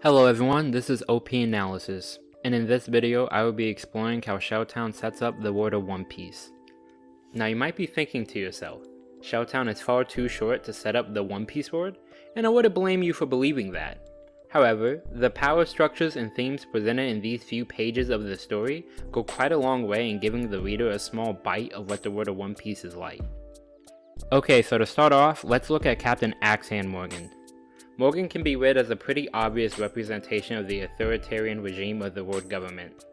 Hello everyone, this is OP Analysis, and in this video I will be exploring how Shelltown sets up the world of One Piece. Now you might be thinking to yourself, Shelltown is far too short to set up the One Piece world, and I wouldn't blame you for believing that. However, the power structures and themes presented in these few pages of the story go quite a long way in giving the reader a small bite of what the world of One Piece is like. Okay, so to start off, let's look at Captain Axehand Morgan. Morgan can be read as a pretty obvious representation of the authoritarian regime of the world government.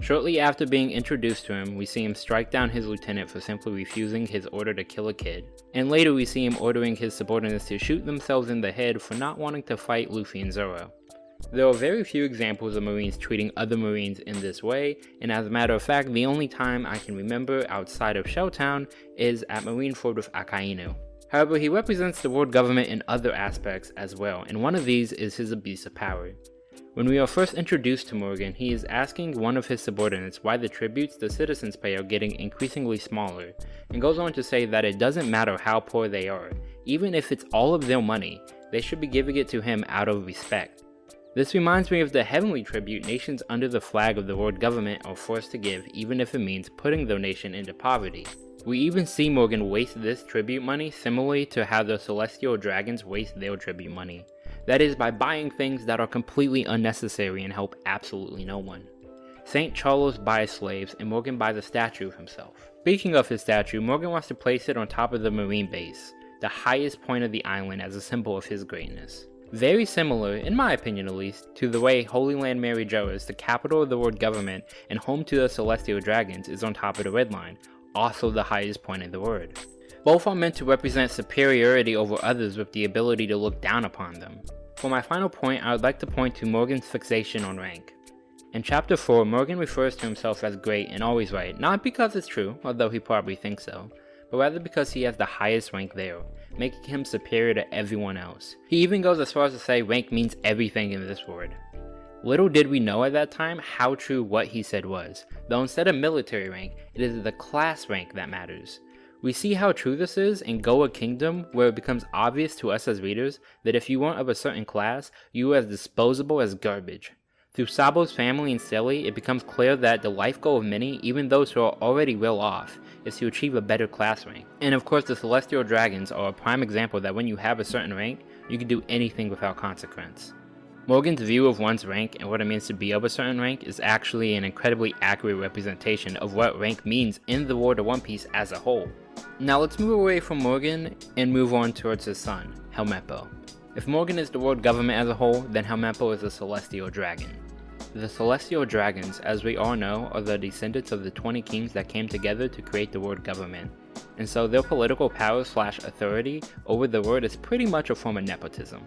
Shortly after being introduced to him, we see him strike down his lieutenant for simply refusing his order to kill a kid, and later we see him ordering his subordinates to shoot themselves in the head for not wanting to fight Luffy and Zoro. There are very few examples of marines treating other marines in this way, and as a matter of fact, the only time I can remember outside of Shelltown is at Marineford with Akainu. However, he represents the world government in other aspects as well, and one of these is his abuse of power. When we are first introduced to Morgan, he is asking one of his subordinates why the tributes the citizens pay are getting increasingly smaller, and goes on to say that it doesn't matter how poor they are, even if it's all of their money, they should be giving it to him out of respect. This reminds me of the heavenly tribute nations under the flag of the world government are forced to give even if it means putting their nation into poverty. We even see Morgan waste this tribute money similarly to how the Celestial Dragons waste their tribute money. That is by buying things that are completely unnecessary and help absolutely no one. St. Charles buys slaves and Morgan buys a statue of himself. Speaking of his statue, Morgan wants to place it on top of the marine base, the highest point of the island as a symbol of his greatness. Very similar, in my opinion at least, to the way Holy Land Mary Geoise, the capital of the world government and home to the Celestial Dragons, is on top of the Red Line, also the highest point in the world. Both are meant to represent superiority over others with the ability to look down upon them. For my final point, I would like to point to Morgan's fixation on rank. In chapter 4, Morgan refers to himself as great and always right, not because it's true, although he probably thinks so, but rather because he has the highest rank there, making him superior to everyone else. He even goes as far as to say rank means everything in this world. Little did we know at that time how true what he said was, though instead of military rank, it is the class rank that matters. We see how true this is in Goa Kingdom where it becomes obvious to us as readers that if you weren't of a certain class, you were as disposable as garbage. Through Sabo's family and Stelly, it becomes clear that the life goal of many, even those who are already well off, is to achieve a better class rank. And of course the Celestial Dragons are a prime example that when you have a certain rank, you can do anything without consequence. Morgan's view of one's rank and what it means to be of a certain rank is actually an incredibly accurate representation of what rank means in the world of One Piece as a whole. Now let's move away from Morgan and move on towards his son, Helmeppo. If Morgan is the world government as a whole, then Helmeppo is a celestial dragon. The celestial dragons, as we all know, are the descendants of the 20 kings that came together to create the world government, and so their political power slash authority over the world is pretty much a form of nepotism.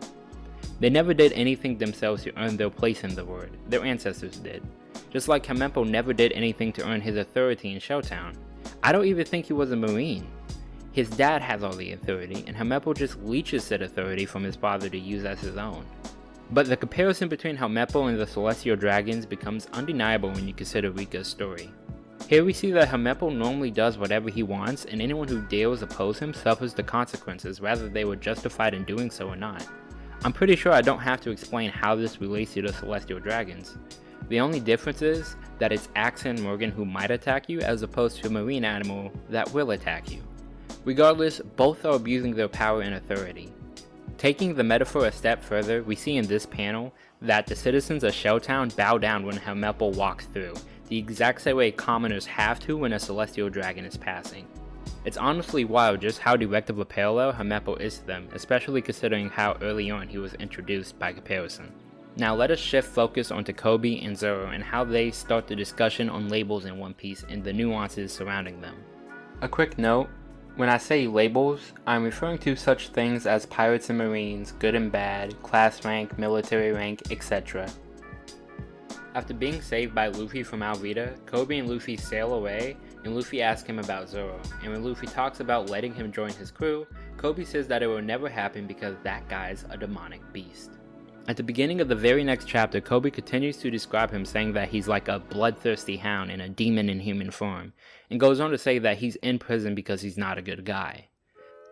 They never did anything themselves to earn their place in the world, their ancestors did. Just like Helmeppo never did anything to earn his authority in Shelltown. I don't even think he was a marine. His dad has all the authority, and Helmeppo just leeches said authority from his father to use as his own. But the comparison between Helmeppo and the Celestial Dragons becomes undeniable when you consider Rika's story. Here we see that Helmeppo normally does whatever he wants, and anyone who dares oppose him suffers the consequences, whether they were justified in doing so or not. I'm pretty sure I don't have to explain how this relates you to the Celestial Dragons. The only difference is that it's Axehand Morgan who might attack you as opposed to a marine admiral that will attack you. Regardless, both are abusing their power and authority. Taking the metaphor a step further, we see in this panel that the citizens of Shelltown bow down when Helmeppo walks through, the exact same way commoners have to when a celestial dragon is passing. It's honestly wild just how direct of a parallel is to them, especially considering how early on he was introduced by comparison. Now let us shift focus onto Koby and Zoro and how they start the discussion on labels in One Piece and the nuances surrounding them. A quick note, when I say labels, I'm referring to such things as pirates and marines, good and bad, class rank, military rank, etc. After being saved by Luffy from Alvida, Koby and Luffy sail away and Luffy asks him about Zoro, and when Luffy talks about letting him join his crew, Koby says that it will never happen because that guy's a demonic beast. At the beginning of the very next chapter, Koby continues to describe him saying that he's like a bloodthirsty hound and a demon in human form, and goes on to say that he's in prison because he's not a good guy.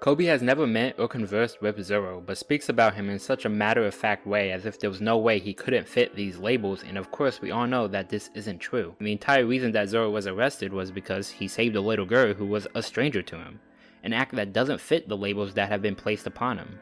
Koby has never met or conversed with Zoro, but speaks about him in such a matter-of-fact way as if there was no way he couldn't fit these labels, and of course we all know that this isn't true. The entire reason that Zoro was arrested was because he saved a little girl who was a stranger to him, an act that doesn't fit the labels that have been placed upon him.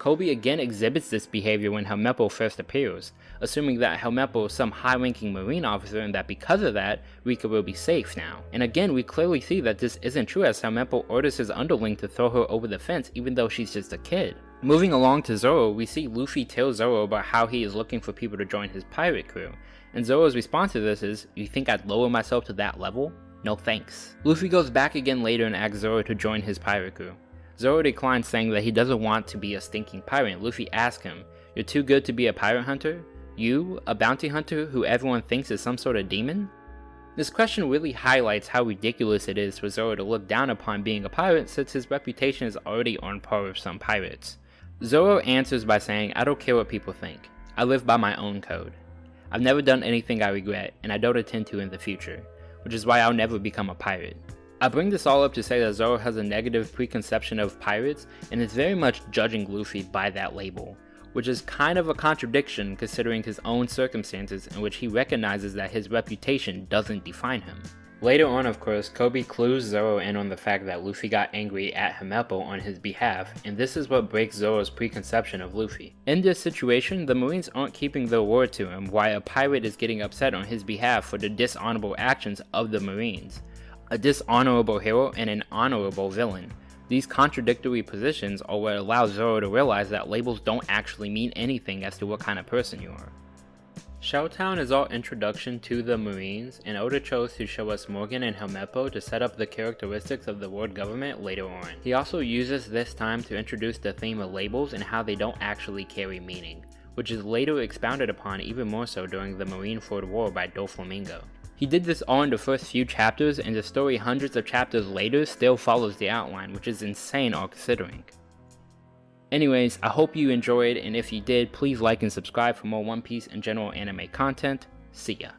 Koby again exhibits this behavior when Helmeppo first appears, assuming that Helmeppo is some high-ranking marine officer and that because of that, Rika will be safe now. And again, we clearly see that this isn't true as Helmeppo orders his underling to throw her over the fence even though she's just a kid. Moving along to Zoro, we see Luffy tell Zoro about how he is looking for people to join his pirate crew, and Zoro's response to this is, you think I'd lower myself to that level? No thanks. Luffy goes back again later and asks Zoro to join his pirate crew. Zoro declines saying that he doesn't want to be a stinking pirate. Luffy asks him, You're too good to be a pirate hunter? You, a bounty hunter who everyone thinks is some sort of demon? This question really highlights how ridiculous it is for Zoro to look down upon being a pirate since his reputation is already on par with some pirates. Zoro answers by saying, I don't care what people think. I live by my own code. I've never done anything I regret, and I don't intend to in the future, which is why I'll never become a pirate. I bring this all up to say that Zoro has a negative preconception of pirates and is very much judging Luffy by that label, which is kind of a contradiction considering his own circumstances in which he recognizes that his reputation doesn't define him. Later on of course, Koby clues Zoro in on the fact that Luffy got angry at Helmeppo on his behalf, and this is what breaks Zoro's preconception of Luffy. In this situation, the Marines aren't keeping their word to him, while a pirate is getting upset on his behalf for the dishonorable actions of the Marines a dishonorable hero and an honorable villain. These contradictory positions are what allow Zoro to realize that labels don't actually mean anything as to what kind of person you are. Shelltown is our introduction to the Marines, and Oda chose to show us Morgan and Helmeppo to set up the characteristics of the world government later on. He also uses this time to introduce the theme of labels and how they don't actually carry meaning, which is later expounded upon even more so during the Marine Marineford War by Doflamingo. He did this all in the first few chapters, and the story hundreds of chapters later still follows the outline, which is insane all considering. Anyways, I hope you enjoyed, and if you did, please like and subscribe for more One Piece and general anime content. See ya.